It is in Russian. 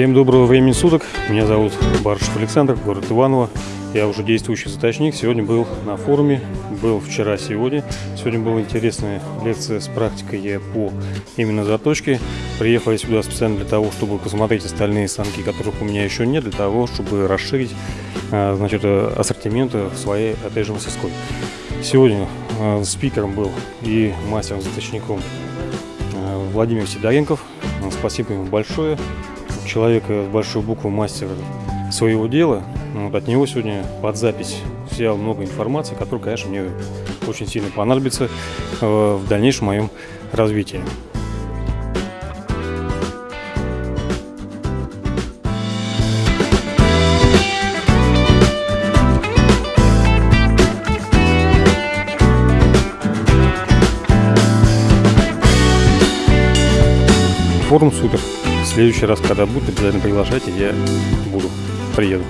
Всем доброго времени суток. Меня зовут Барышев Александр, город Иваново. Я уже действующий заточник. Сегодня был на форуме, был вчера, сегодня. Сегодня была интересная лекция с практикой по именно заточке. Приехал я сюда специально для того, чтобы посмотреть остальные станки, которых у меня еще нет, для того, чтобы расширить а, значит, ассортимент в своей, же, мастерской. Сегодня а, спикером был и мастером-заточником а, Владимир Сидоренков. Спасибо ему большое человека с большой буквы мастер своего дела. Вот от него сегодня под запись взял много информации, которая, конечно, мне очень сильно понадобится э, в дальнейшем моем развитии. Форум супер. Следующий раз, когда будет, обязательно приглашайте, я буду, приеду.